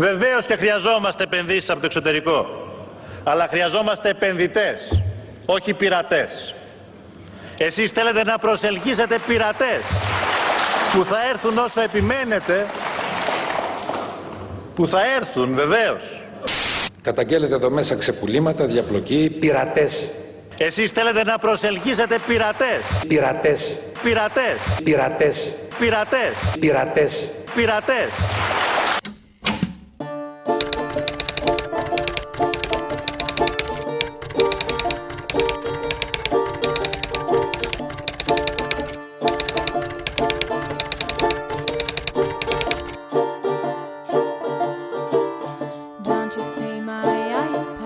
Βεβαίως και χρειαζόμαστε επενδύσεις από το εξωτερικό. Αλλά χρειαζόμαστε επενδυτές, όχι πειρατές. Εσείς θέλετε να προσελκύσετε πειρατές που θα έρθουν όσο επιμένετε, που θα έρθουν βεβαίως. Καταγγέλλεται εδώ μέσα ξεπουλήματα, διαπλοκή, πειρατές. Εσείς θέλετε να προσελκύσετε πειρατές, Πειρατές. πειρατές, Πειρατές. πειρατές, Πειρατές. πειρατές. my eye.